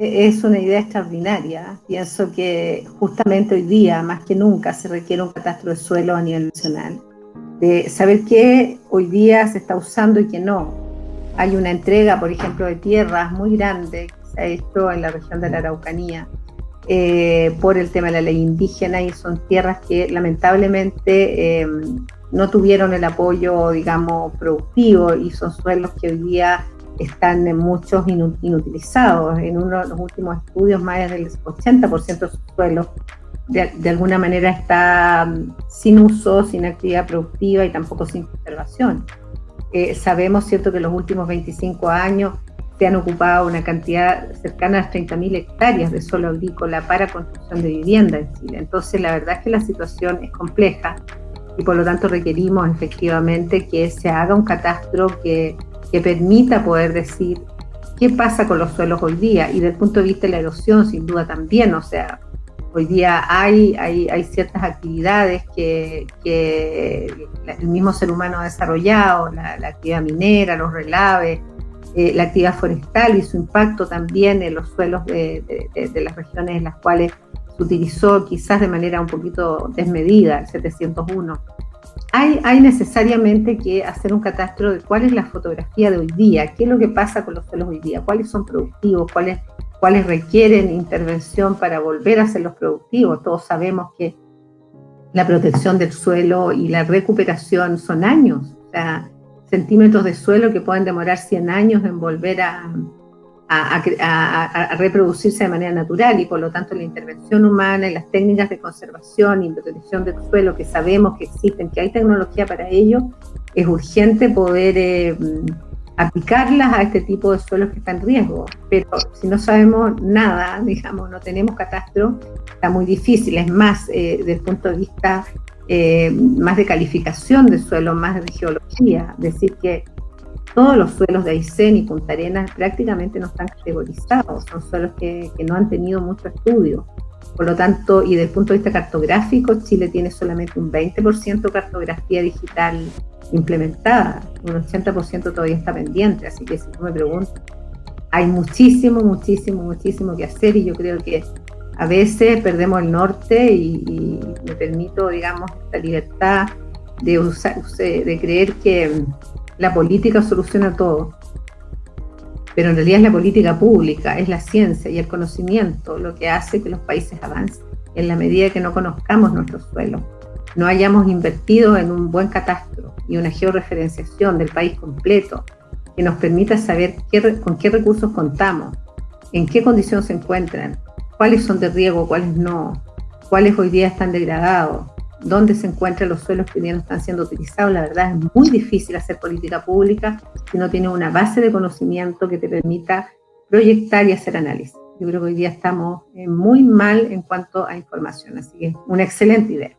es una idea extraordinaria. Pienso que justamente hoy día, más que nunca, se requiere un catastro de suelo a nivel nacional. De saber qué hoy día se está usando y qué no. Hay una entrega, por ejemplo, de tierras muy grande que se en la región de la Araucanía eh, por el tema de la ley indígena y son tierras que lamentablemente eh, no tuvieron el apoyo, digamos, productivo y son suelos que hoy día están muchos inutilizados. En uno de los últimos estudios, más del 80% de sus suelos de, alguna manera está mm, sin uso, sin actividad productiva y tampoco sin conservación. Eh, sabemos, cierto, que en los últimos 25 años se han ocupado una cantidad cercana a las 30.000 hectáreas de suelo agrícola para construcción de vivienda en Chile. Entonces, la verdad es que la situación es compleja y por lo tanto requerimos efectivamente que se haga un catastro que que permita poder decir qué pasa con los suelos hoy día. Y desde el punto de vista de la erosión, sin duda también, o sea, hoy día hay, hay, hay ciertas actividades que, el mismo ser humano ha desarrollado, la, actividad minera, los relaves, eh, la actividad forestal y su impacto también en los suelos de, de, las regiones en las cuales se utilizó quizás de manera un poquito desmedida, el 701 hay, necesariamente que hacer un catastro de cuál es la fotografía de hoy día, qué es lo que pasa con los suelos hoy día, cuáles son productivos, cuáles, cuáles requieren intervención para volver a ser los productivos. Todos sabemos que la protección del suelo y la recuperación son años, o sea, centímetros de suelo que pueden demorar 100 años en volver a, a, reproducirse de manera natural y por lo tanto la intervención humana y las técnicas de conservación y protección del suelo que sabemos que existen, que hay tecnología para ello, es urgente poder eh, aplicarlas a este tipo de suelos que están en riesgo. Pero si no sabemos nada, digamos, no tenemos catastro, está muy difícil. Es más, eh, desde el punto de vista eh, más de calificación de suelo, más de geología, decir que todos los suelos de Aysén y Punta Arenas prácticamente no están categorizados, son suelos que, no han tenido mucho estudio. Por lo tanto, y desde el punto de vista cartográfico, Chile tiene solamente un 20% de cartografía digital implementada, un 80% todavía está pendiente, así que si tú me preguntas, hay muchísimo, muchísimo, muchísimo que hacer y yo creo que a veces perdemos el norte y, y me permito, digamos, esta libertad de, usar, de creer que la política soluciona todo, pero en realidad es la política pública, es la ciencia y el conocimiento lo que hace que los países avancen. En la medida que no conozcamos nuestro suelo, no hayamos invertido en un buen catastro y una georreferenciación del país completo que nos permita saber con qué recursos contamos, en qué condiciones se encuentran, cuáles son de riego, cuáles no, cuáles hoy día están degradados, dónde se encuentran los suelos que hoy no están siendo utilizados. La verdad es muy difícil hacer política pública si no tienes una base de conocimiento que te permita proyectar y hacer análisis. Yo creo que hoy día estamos eh, muy mal en cuanto a información, así que una excelente idea.